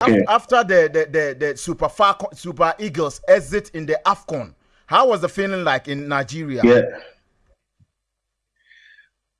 Okay. After the, the, the, the Super Falcon, Super Eagles exit in the AFCON, how was the feeling like in Nigeria? Yeah.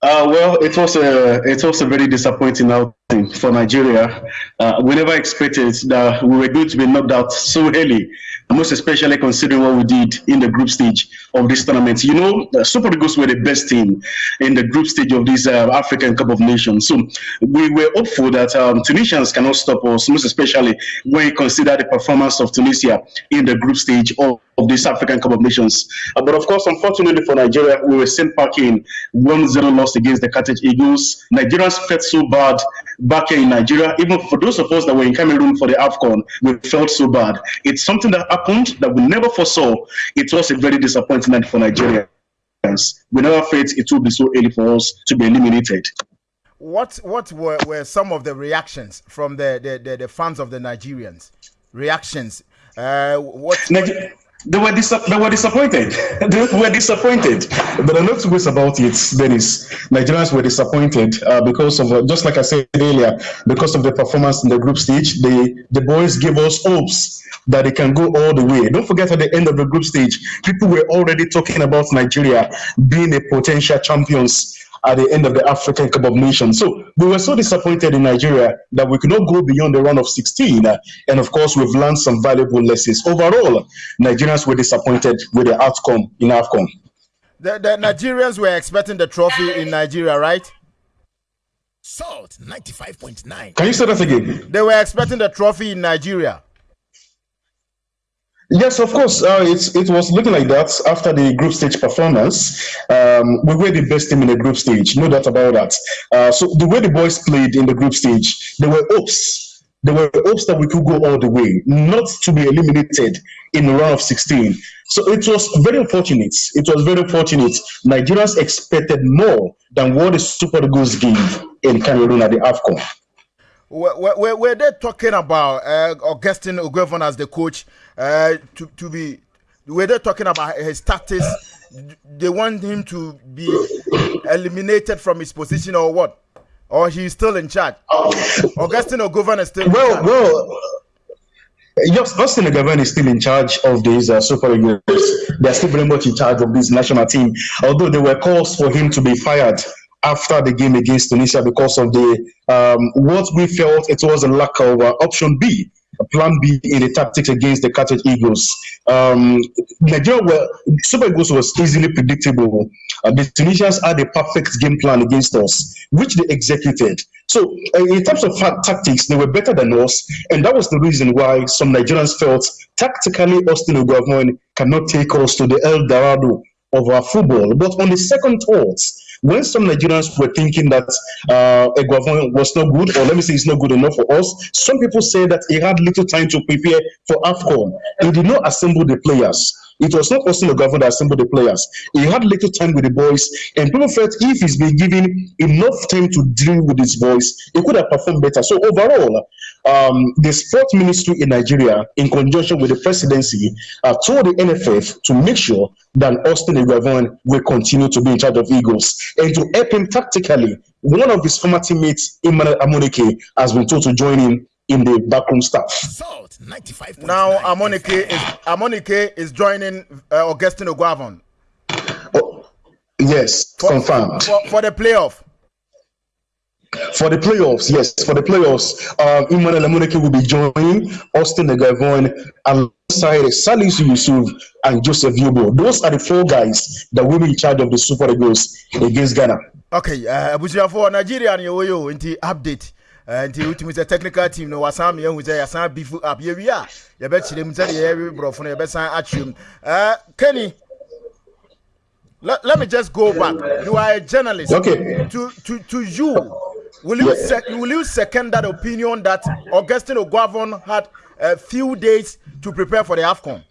Uh, well, it was a it was a very disappointing outing for Nigeria. Uh, we never expected that we were going to be knocked out so early most especially considering what we did in the group stage of this tournament. You know, the Super Eagles were the best team in the group stage of this uh, African Cup of Nations. So we were hopeful that um, Tunisians cannot stop us, most especially when you consider the performance of Tunisia in the group stage of, of this African Cup of Nations. Uh, but of course, unfortunately for Nigeria, we were sent back in 1-0 loss against the Carthage Eagles. Nigerians felt so bad back here in Nigeria. Even for those of us that were in Cameroon for the AFCON, we felt so bad. It's something that happened that we never foresaw. It was a very disappointing night for Nigerians. We never thought it would be so early for us to be eliminated. What what were, were some of the reactions from the, the, the, the fans of the Nigerians? Reactions. Uh, what, what they were, dis- they were disappointed. they were disappointed. But are not two ways about it, Dennis. Nigerians were disappointed uh, because of, uh, just like I said earlier, because of the performance in the group stage. The, the boys gave us hopes that they can go all the way. Don't forget at the end of the group stage, people were already talking about Nigeria being a potential champions at the end of the African Cup of Nations. So we were so disappointed in Nigeria that we could not go beyond the round of 16. Uh, and of course, we've learned some valuable lessons. Overall, Nigerians were disappointed with the outcome in AFCON. The, the Nigerians were expecting the trophy in Nigeria, right? Salt 95.9. Can you say that again? They were expecting the trophy in Nigeria. Yes, of course. Uh, it was looking like that after the group stage performance. Um, we were the best team in the group stage, no doubt about that. Uh, so the way the boys played in the group stage, there were hopes. There were hopes that we could go all the way, not to be eliminated in the round of 16. So it was very unfortunate. It was very unfortunate. Nigerians expected more than what the Super Eagles gave in Cameroon at the AFCON. Were, were, were they talking about uh, Augustine Eguavoen as the coach uh, to, to be, were they talking about his status? They want him to be eliminated from his position or what? Or he's still in charge? Augustine Eguavoen is still well, Well, Yes, Austin is still in charge of these uh, Super Eagles. They're still very much in charge of this national team. Although there were calls for him to be fired after the game against Tunisia because of the um, what we felt it was a lack of uh, option B, a plan B in the tactics against the Carthage Eagles. Um, Nigeria were Super Eagles was easily predictable. Uh, the Tunisians had a perfect game plan against us, which they executed. So, uh, in terms of tactics, they were better than us, and that was the reason why some Nigerians felt tactically Austin Eguavoen cannot take us to the El Dorado of our football. But on the second thoughts, when some Nigerians were thinking that uh, Eguavon was not good, or let me say it's not good enough for us, some people say that he had little time to prepare for AFCON. He did not assemble the players. It was not Austin Oguevon that assembled the players. He had little time with the boys, and people felt if he's been given enough time to deal with his boys, he could have performed better. So overall, um, the sports ministry in Nigeria, in conjunction with the presidency, uh, told the NFF to make sure that Austin Eguavoen will continue to be in charge of Eagles and to help him tactically. One of his former teammates, Emmanuel Amuneke, has been told to join him in the backroom staff. Salt 95. Now Amuneke is Amuneke is joining uh, Augustine Eguavoen. Oh, yes, for, confirmed. For, for the playoff. For the playoffs, yes, for the playoffs, um, Emmanuel Amoneke will be joining Austin Eguavon alongside Salisu Yusuf and Joseph Yobo. Those are the four guys that will be in charge of the Super Eagles against Ghana. Okay, uh, for Nigeria and Yoyo, into update. Uh, nti wotumi sɛ technical team no wasan me ahu sɛ yɛasan beef up yɛwie a yɛbɛkyerɛ mu sɛdeɛ yɛwe borɔfo no yɛbɛsan akyerɛ mu kenny let, let me just go back you are a journalist okay to to to you will you sec- will you second that opinion that augustine eguavoen had a few days to prepare for the afcon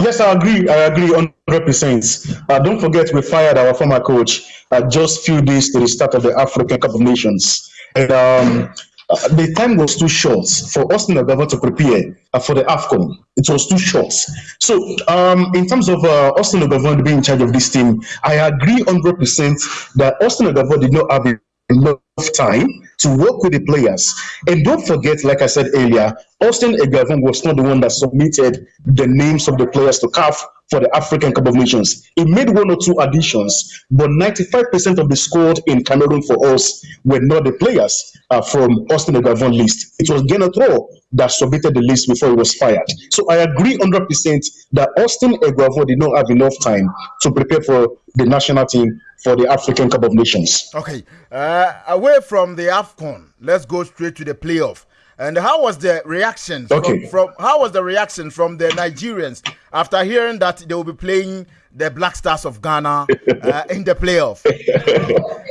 Yes, I agree. I agree 100%. Uh, don't forget, we fired our former coach uh, just few days to the start of the African Cup of Nations. And um, uh, the time was too short for Austin Eguavoen to prepare uh, for the AFCON. It was too short. So, um, in terms of uh, Austin Eguavoen being in charge of this team, I agree 100% that Austin Eguavoen did not have enough time to work with the players. And don't forget, like I said earlier, Austin Eguavoen was not the one that submitted the names of the players to CAF for the African Cup of Nations. He made one or two additions, but 95% of the squad in Cameroon for us were not the players uh, from Austin Eguavoen list. It was Gernot Rohr that submitted the list before he was fired. So I agree 100% that Austin Eguavoen did not have enough time to prepare for the national team for the African Cup of Nations. Okay, uh, away from the AFCON, let's go straight to the playoff. And how was the reaction Okay. from, from how was the reaction from the Nigerians after hearing that they will be playing the Black Stars of Ghana uh, in the playoff?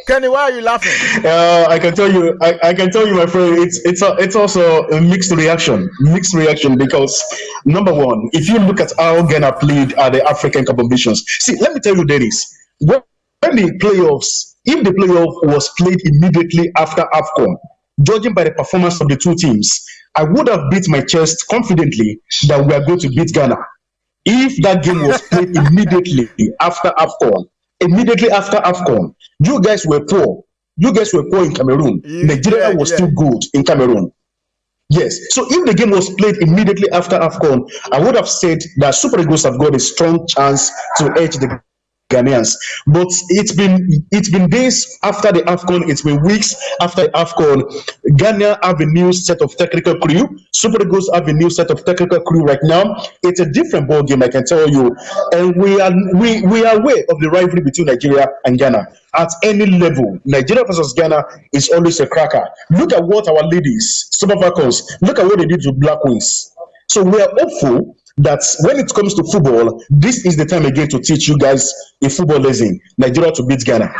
Kenny, why are you laughing? Uh, I can tell you, I, I can tell you, my friend, it's it's a, it's also a mixed reaction, mixed reaction because number one, if you look at how Ghana played at the African Cup of Nations, see, let me tell you, Dennis, when the playoffs, if the playoff was played immediately after AFCON, judging by the performance of the two teams, I would have beat my chest confidently that we are going to beat Ghana. If that game was played immediately after AFCON, immediately after AFCON, you guys were poor. You guys were poor in Cameroon. Yeah, Nigeria was yeah. still good in Cameroon. Yes. So if the game was played immediately after AFCON, I would have said that Super Eagles have got a strong chance to edge the Ghanaians. But it's been it's been days after the AFCON, it's been weeks after the AFCON. Ghana have a new set of technical crew. Super Eagles have a new set of technical crew right now. It's a different ball game, I can tell you. And we are we, we are aware of the rivalry between Nigeria and Ghana. At any level, Nigeria versus Ghana is always a cracker. Look at what our ladies, Super Falcons, look at what they did to Black Wings. So we are hopeful that when it comes to football, this is the time again to teach you guys a football lesson. Nigeria to beat Ghana.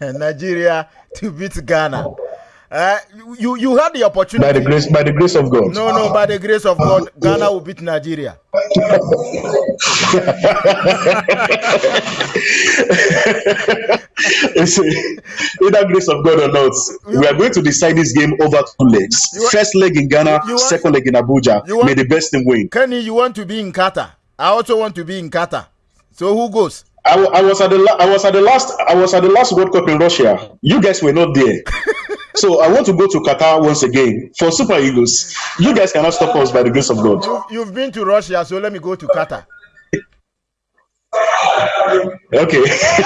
Nigeria to beat Ghana. Uh, you you had the opportunity. By the grace, by the grace of God. No, no, by the grace of God, Ghana will beat Nigeria. A- Either grace of God or not, we are going to decide this game over two legs. First leg in Ghana, want- second leg in Abuja. Want- May the best team win. Kenny, you want to be in Qatar. I also want to be in Qatar. So who goes? I, I was at the I was at the last I was at the last World Cup in Russia. You guys were not there. so I want to go to Qatar once again for Super Eagles. You guys cannot stop us by the grace of God. You, you've been to Russia, so let me go to Qatar. Okay.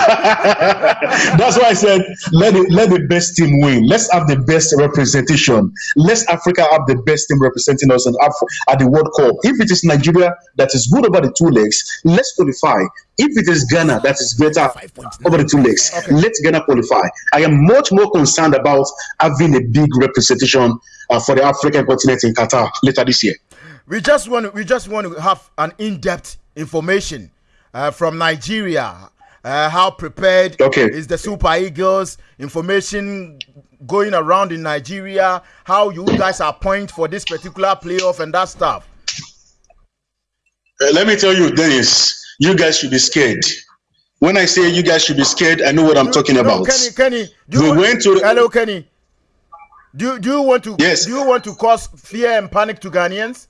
That's why I said let it, let the best team win. Let's have the best representation. Let's Africa have the best team representing us in Af- at the World Cup. If it is Nigeria that is good over the two legs, let's qualify. If it is Ghana that is better over the two legs, let Ghana qualify. I am much more concerned about having a big representation uh, for the African continent in Qatar later this year. We just want we just want to have an in-depth information uh, from Nigeria. Uh, how prepared Okay. is the Super Eagles? Information going around in Nigeria. How you guys are point for this particular playoff and that stuff. Uh, let me tell you, Dennis, you guys should be scared. When I say you guys should be scared, I know what I'm talking No, about. Kenny, Kenny, We you, went to hello, Kenny. Do do you want to Yes. do you want to cause fear and panic to Ghanaians?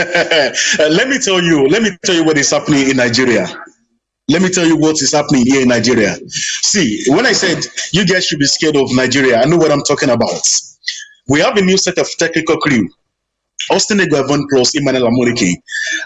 Uh, let me tell you, let me tell you what is happening in Nigeria. Let me tell you what is happening here in Nigeria. See, when I said you guys should be scared of Nigeria, I know what I'm talking about. We have a new set of technical crew. Austin Eguavoen plus Emmanuel Amuneke.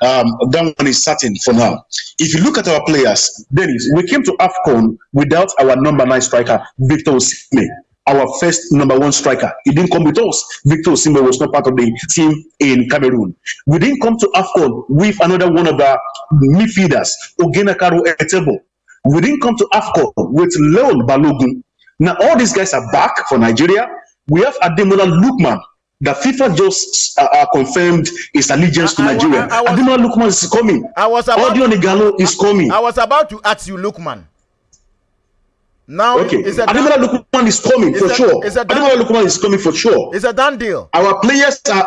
Um, that one is certain for now. If you look at our players, Dennis, we came to AFCON without our number nine striker, Victor Osimhen, our first number one striker. He didn't come with us. Victor Osimhen was not part of the team in Cameroon. We didn't come to AFCON with another one of our midfielders, Ogena Karo Etebo. We didn't come to AFCON with Leon Balogun. Now all these guys are back for Nigeria. We have Ademola Lukman. that FIFA just uh, uh, confirmed his allegiance to I- I- Nigeria. I- I was- Ademola Lukman is coming. I was about Audio Nigalo is coming. I was about to ask you, Lukman. Now Okay, Ademola Lookman is coming for sure. Ademola Lookman is coming for sure. it's a done deal. Our players are.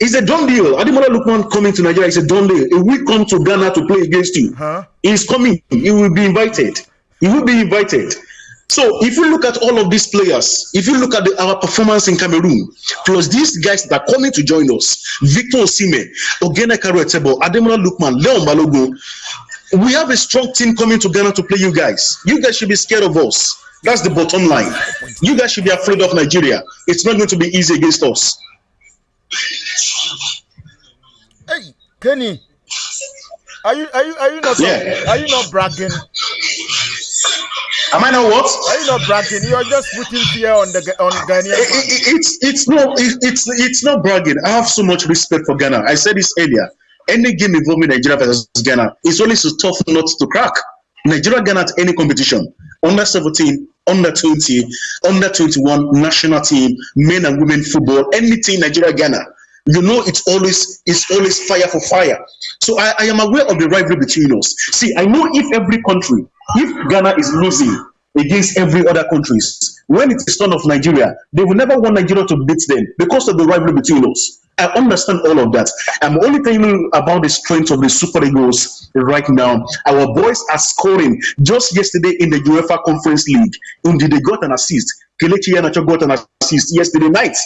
It's a done deal. Ademola Lookman coming to Nigeria is a done deal. He will come to Ghana to play against you. Huh? He's coming. He will be invited. He will be invited. So if you look at all of these players, if you look at the, our performance in Cameroon, plus these guys that are coming to join us, Victor Osimhen, Oghenekaro Etebo, Ademola Lookman, Leon Balogun, we have a strong team coming to Ghana to play you guys. You guys should be scared of us. That's the bottom line. You guys should be afraid of Nigeria. It's not going to be easy against us. Hey, Kenny, are you are you are you not Yeah. are you not bragging? Am I not what? Are you not bragging? You're just putting fear on the on Ghanaian It- it- it's it's no it- it's it's not bragging. I have so much respect for Ghana. I said this earlier. Any game involving Nigeria versus Ghana is always a tough nut to crack. Nigeria Ghana at any competition, under 17, under 20, under 21, national team, men and women football, anything Nigeria Ghana. You know it's always it's always fire for fire. So I, I am aware of the rivalry between us. See, I know if every country, if Ghana is losing against every other countries. When it is turn of Nigeria, they will never want Nigeria to beat them because of the rivalry between us. I understand all of that. I'm only telling you about the strength of the Super Eagles right now. Our boys are scoring. Just yesterday in the UEFA Conference League, Indeed, they got an assist. Kelechi got an assist yesterday night.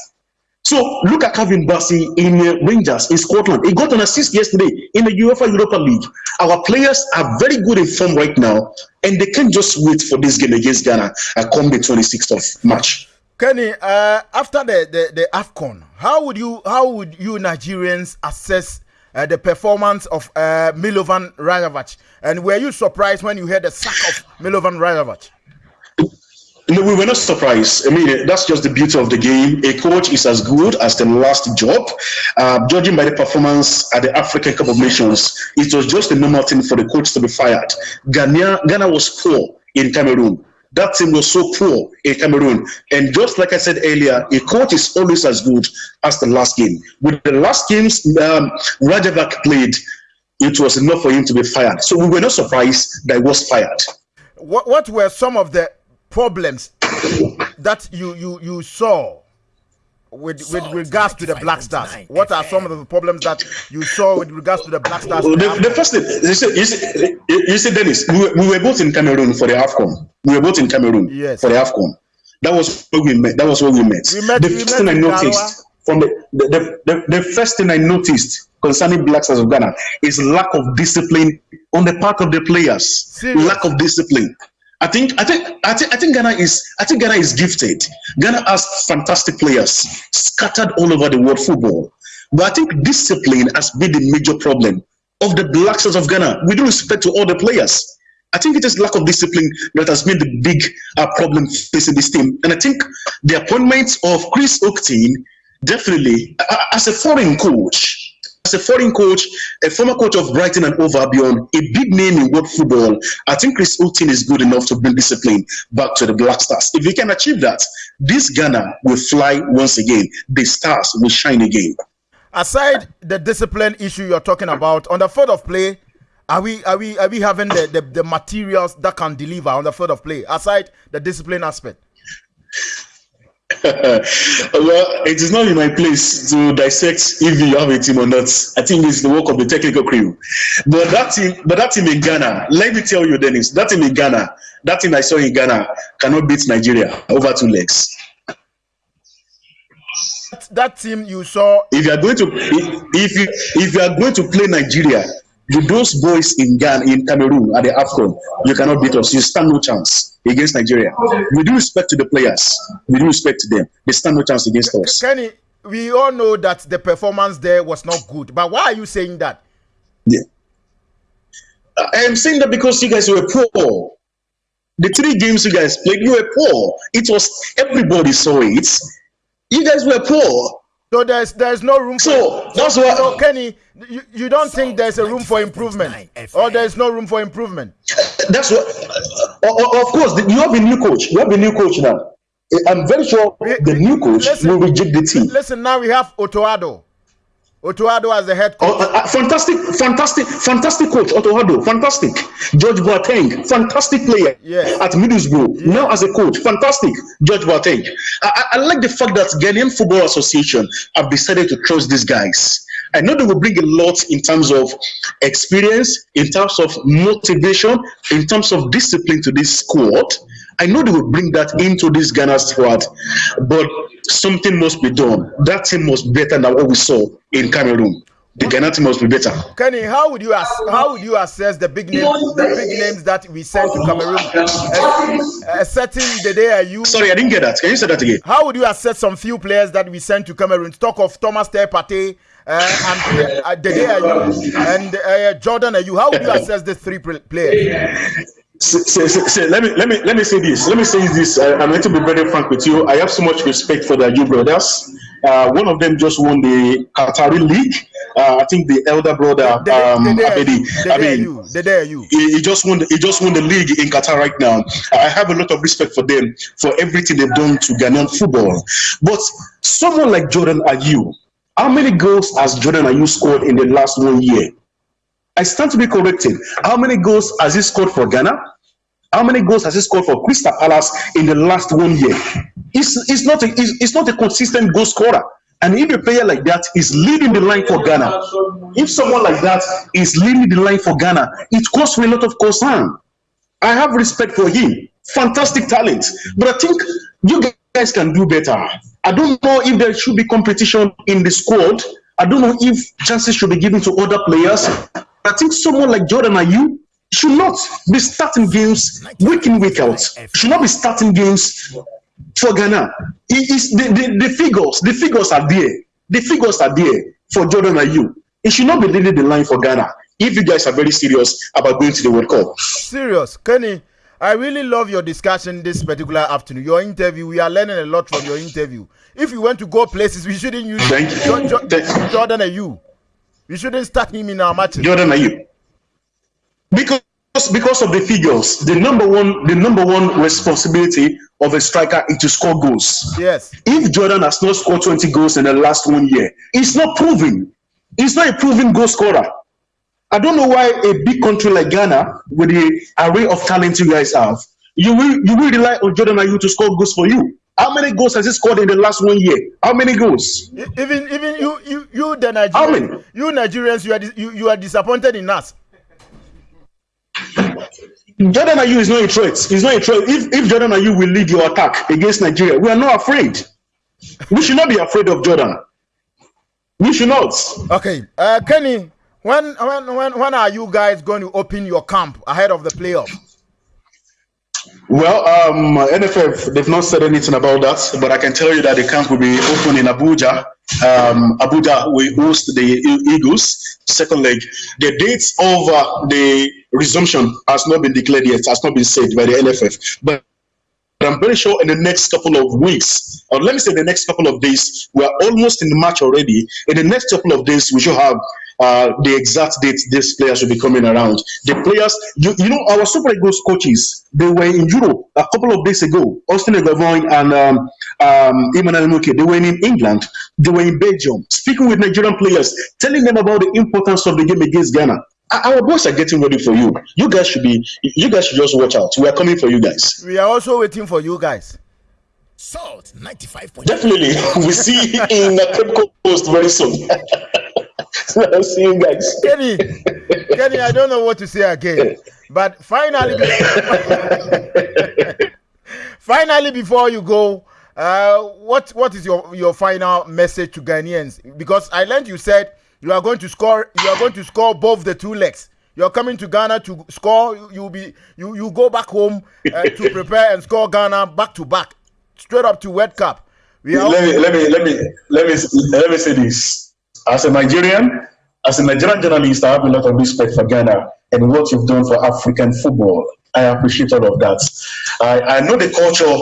So look at Calvin Bassey in uh, Rangers in Scotland. He got an assist yesterday in the UEFA Europa League. Our players are very good in form right now, and they can't just wait for this game against Ghana uh, come the 26th of March. Kenny, uh, after the, the, the AFCON, how would you how would you Nigerians assess uh, the performance of uh, Milovan Rajevac? And were you surprised when you heard the sack of Milovan Rajevac? No, we were not surprised. I mean, that's just the beauty of the game. A coach is as good as the last job. Uh, judging by the performance at the African Cup of Nations, it was just a normal thing for the coach to be fired. Ghana, Ghana was poor in Cameroon. That team was so poor in Cameroon. And just like I said earlier, a coach is always as good as the last game. With the last games um, Rajevac played, it was enough for him to be fired. So we were not surprised that he was fired. What what were some of the problems that you you you saw with with Salt regards to the Black Stars? 95.9 What are eh, some of the problems that you saw with regards to the Black Stars? The the, the first thing you see, you see, you see Dennis, we were, we were both in Cameroon for the AFCON. We were both in Cameroon Yes. for the AFCON. That was where we met. That was where we met. We met- the we first met thing I noticed Garawa. from the the, the, the the first thing I noticed concerning Black Stars of Ghana is lack of discipline on the part of the players. Serious. Lack of discipline. I think I think I think I think Ghana is I think Ghana is gifted. Ghana has fantastic players scattered all over the world football. But I think discipline has been the major problem of the Black Stars of Ghana. With respect to all the players. I think it is lack of discipline that has been the big uh, problem facing this team. And I think the appointment of Chris Hughton definitely, uh, as a foreign coach, as a foreign coach, a former coach of Brighton and Hove Albion, a big name in world football, I think Chris Hughton is good enough to bring discipline back to the Black Stars. If he can achieve that, this Ghana will fly once again. The stars will shine again. aside the discipline issue you're talking about on the field of play are we are we are we having the, the the materials that can deliver on the field of play aside the discipline aspect well, it is not in my place to dissect if you have a team or not. I think it's the work of the technical crew. But that team, but that team in Ghana, let me tell you, Dennis, that team in Ghana, that team I saw in Ghana cannot beat Nigeria over two legs. that, team you saw If you are going to, if, if you if you are going to play Nigeria with those boys in Ghana, in Cameroon at the AFCON, you cannot beat us. You stand no chance against Nigeria. We do respect to the players, We do respect to them, they stand no chance against us. kenny we all know that the performance there was not good but why are you saying that Yeah. I am saying that because you guys were poor. The three games you guys played, you were poor. It was everybody saw it. You guys were poor. So there's there's no room So, for that's so, why- so kenny you, you don't think there's a room for improvement or there's no room for improvement That's what. o- of course, you have a new coach. You have a new coach now. I'm very sure We- the new coach listen- will reject the team. listen now we have otoado Otto Addo as the head coach Oh, uh, fantastic, fantastic, fantastic coach, Otto Addo. Fantastic. George Boateng, fantastic player Yes. at Middlesbrough. Now as a coach, fantastic. George Boateng. I, I, I like the fact that Ghanaian Football Association have decided to trust these guys. I know they will bring a lot in terms of experience, in terms of motivation, in terms of discipline to this squad. I know they will bring that into this Ghana squad, but something must be done. That team must be better than what we saw in Cameroon. the Ghana team must be better. Kenny, how would you ass- how would you assess the big names the big names that we sent to Cameroon? A, a the day are you Sorry, I didn't get that. Can you say that again? how would you assess some few players that we sent to Cameroon? Talk of Thomas Partey, uh, and uh, Dede and uh, Jordan Ayew. How would you assess the three players? Say, say, say, let me let me let me say this. Let me say this. I, I'm going to be very frank with you. I have so much respect for the Ayew brothers. Uh, one of them just won the Qatari League. Uh, I think the elder brother um, Abedi. I mean, Dede Ayew. he, he just won. The, he just won the league in Qatar right now. I have a lot of respect for them for everything they've done to Ghanaian football. But someone like Jordan Ayew, how many goals has Jordan Ayew scored in the last one year? I stand to be corrected. How many goals has he scored for Ghana? How many goals has he scored for Crystal Palace in the last one year? It's, it's not a it's, it's not a consistent goal scorer. And if a player like that is leading the line for Ghana, if someone like that is leading the line for Ghana, it causes me a lot of concern. I have respect for him. Fantastic talent. But I think you guys can do better. I don't know if there should be competition in the squad. I don't know if chances should be given to other players. I think someone like Jordan Ayew should not be starting games week in, week out. Should not be starting games for Ghana. It is the, the, the figures, the figures are there. The figures are there for Jordan Ayew. It should not be leading the line for Ghana. If you guys are very serious about going to the World Cup. Serious, Kenny. I really love your discussion this particular afternoon. Your interview, we are learning a lot from your interview. If you want to go places, we shouldn't use Thank you. Jordan Ayew. We shouldn't start him in our matches. Jordan Ayew. Because because of the figures, the number one the number one responsibility of a striker is to score goals. Yes. If Jordan has not scored 20 goals in the last one year, it's not proven. He's not a proven goal scorer. I don't know why a big country like Ghana, with the array of talent you guys have, you will you will rely on Jordan Ayew to score goals for you. How many goals has he scored in the last one year? How many goals? Even even you the How many? Nigerians, you Nigerians, you are you, you are disappointed in us. Jordan Ayew is not a threat. He's not a threat. If, if Jordan Ayew will lead your attack against Nigeria, we are not afraid. We should not be afraid of Jordan. We should not. Okay, uh, Kenny, when when when when are you guys going to open your camp ahead of the playoff? Well, um, NFF, they've not said anything about that, but I can tell you that the camp will be open in Abuja. Um, Abuja will host the Eagles, second leg. The dates of uh, the resumption has not been declared yet, has not been said by the NFF. But I'm very sure in the next couple of weeks, or let me say the next couple of days, we are almost in the match already. In the next couple of days, we should have uh, the exact date these players will be coming around. The players, you, you know, our Super Eagles coaches, they were in Europe a couple of days ago. Austin Eguavoen and um, um, Emmanuel Muke, they were in England, they were in Belgium, speaking with Nigerian players, telling them about the importance of the game against Ghana. Our our boys are getting ready for you. You guys should be, you guys should just watch out. We are coming for you guys. We are also waiting for you guys. Salt 95.9. Definitely, we see in the Cape Coast very soon. I'll see you guys. Kenny, Kenny, I don't know what to say again. But finally, finally, before you go, uh, what what is your your final message to Ghanaians? Because I learned you said you are going to score. You are going to score both the two legs. You are coming to Ghana to score. You you be you you go back home uh, to prepare and score Ghana back to back, straight up to World Cup. We are Let me let me let me let me let me say this. As a Nigerian, as a Nigerian journalist, I have a lot of respect for Ghana and what you've done for African football. I appreciate all of that. I, I know the culture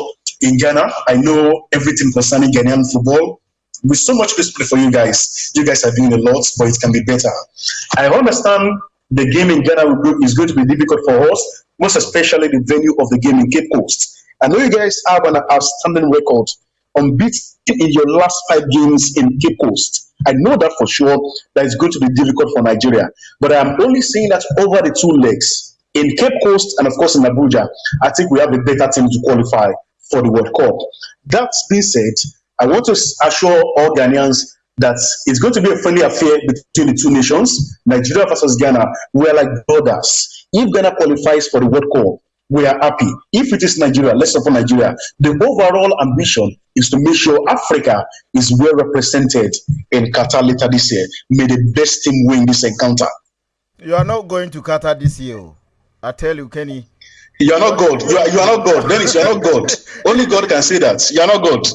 in Ghana. I know everything concerning Ghanaian football. With so much respect for you guys, you guys are doing a lot, but it can be better. I understand the game in Ghana is going to be difficult for us, most especially the venue of the game in Cape Coast. I know you guys have an outstanding record, unbeaten in your last five games in Cape Coast. I know that for sure that it's going to be difficult for Nigeria, but I'm only saying that over the two legs in Cape Coast and of course in Abuja, I think we have a better team to qualify for the World Cup. That being said, I want to assure all Ghanaians that it's going to be a friendly affair between the two nations, Nigeria versus Ghana. We are like brothers. If Ghana qualifies for the World Cup, we are happy. If it is Nigeria, let's support Nigeria. The overall ambition is to make sure Africa is well represented in Qatar later this year. May the best team win this encounter. You are not going to Qatar this year. oh. I tell you, Kenny. You are not God. You are, you are not God. Dennis, you are not God. Only God can say that. You are not God.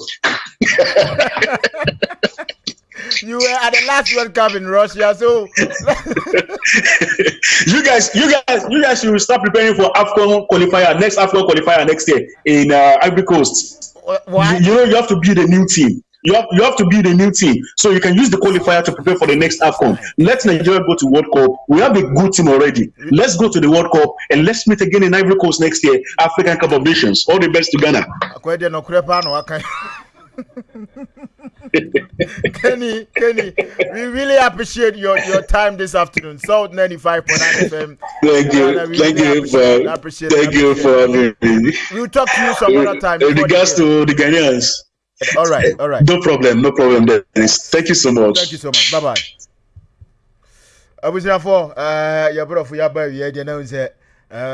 You were at the last World Cup in Russia, so you guys, you guys, you guys should start preparing for AFCON qualifier, next AFCON qualifier next year in uh, Ivory Coast. why? You, you know, you have to build a new team. You have, you have to build a new team. So you can use the qualifier to prepare for the next AFCON. Let Nigeria go to World Cup. We have a good team already. Let's go to the World Cup and let's meet again in Ivory Coast next year, African Cup of Nations. All the best to Ghana. Akwede no krepa no aka. Kenny, Kenny, we really appreciate your, your time this afternoon. South 95.9 FM. Thank you. we Thank really you for appreciate- thank you for having me. We'll talk to you some other time. In regards to the Ghanaians, All right, all right. no problem, no problem, Dennis. Thank you so much. Thank you so much. Bye bye. abusuafo ɛɛ yɛ borɔfo yɛ aba awie deɛ na n sɛ ɛɛ